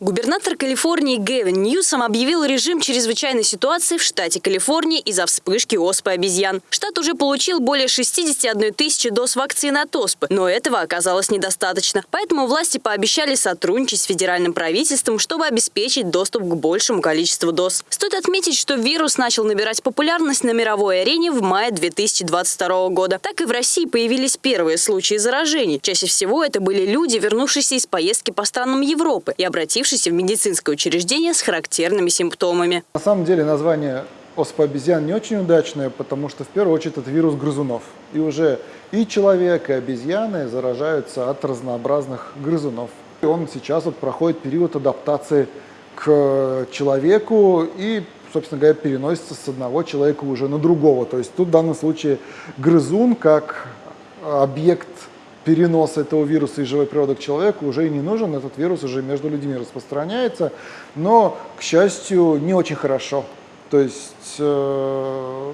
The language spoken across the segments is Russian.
Губернатор Калифорнии Гэвин Ньюсом объявил режим чрезвычайной ситуации в штате Калифорния из-за вспышки оспы обезьян. Штат уже получил более 61 тысячи доз вакцины от оспы, но этого оказалось недостаточно. Поэтому власти пообещали сотрудничать с федеральным правительством, чтобы обеспечить доступ к большему количеству доз. Стоит отметить, что вирус начал набирать популярность на мировой арене в мае 2022 года. Так и в России появились первые случаи заражений. Чаще всего это были люди, вернувшиеся из поездки по странам Европы и обратившиеся обратившийся в медицинское учреждение с характерными симптомами. На самом деле название оспа обезьян не очень удачное, потому что в первую очередь это вирус грызунов. И уже и человек, и обезьяны заражаются от разнообразных грызунов. И он сейчас вот проходит период адаптации к человеку и, собственно говоря, переносится с одного человека уже на другого. То есть тут в данном случае грызун как объект перенос этого вируса из живой природы к человеку уже и не нужен, этот вирус уже между людьми распространяется, но, к счастью, не очень хорошо. То есть э,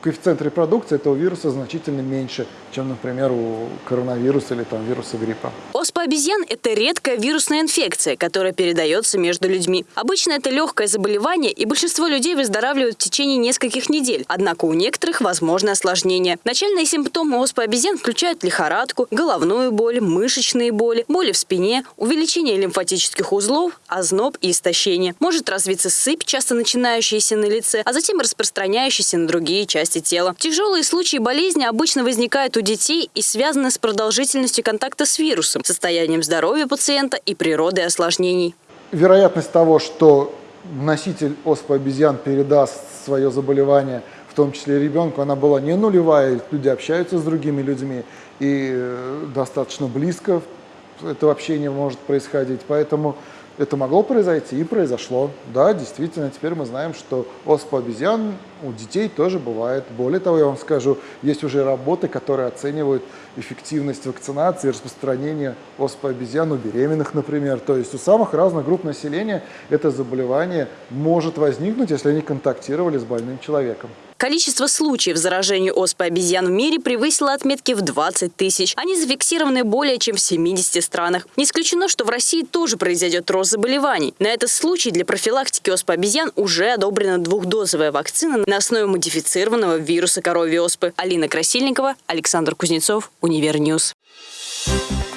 коэффициент репродукции этого вируса значительно меньше, чем, например, у коронавируса или там, вируса гриппа. Оспа обезьян – это редкая вирусная инфекция, которая передается между людьми. Обычно это легкое заболевание, и большинство людей выздоравливают в течение нескольких недель. Однако у некоторых возможны осложнения. Начальные симптомы оспы обезьян включают лихорадку, головную боль, мышечные боли, боли в спине, увеличение лимфатических узлов, озноб и истощение. Может развиться сыпь, часто начинающаяся на лице, а затем распространяющаяся на другие части части тела. Тяжелые случаи болезни обычно возникают у детей и связаны с продолжительностью контакта с вирусом, состоянием здоровья пациента и природой осложнений. Вероятность того, что носитель оспы обезьян передаст свое заболевание, в том числе ребенку, она была не нулевая, люди общаются с другими людьми, и э, достаточно близко это общение может происходить. Поэтому это могло произойти и произошло. Да, действительно, теперь мы знаем, что оспа обезьян у детей тоже бывает. Более того, я вам скажу, есть уже работы, которые оценивают эффективность вакцинации и распространения оспы обезьян у беременных, например. То есть у самых разных групп населения это заболевание может возникнуть, если они контактировали с больным человеком. Количество случаев заражения оспой обезьян в мире превысило отметки в 20 тысяч. Они зафиксированы более чем в 70 странах. Не исключено, что в России тоже произойдет рост заболеваний. На этот случай для профилактики оспы обезьян уже одобрена двухдозовая вакцина на основе модифицированного вируса коровьей оспы. Алина Красильникова, Александр Кузнецов, Univer News. Thank you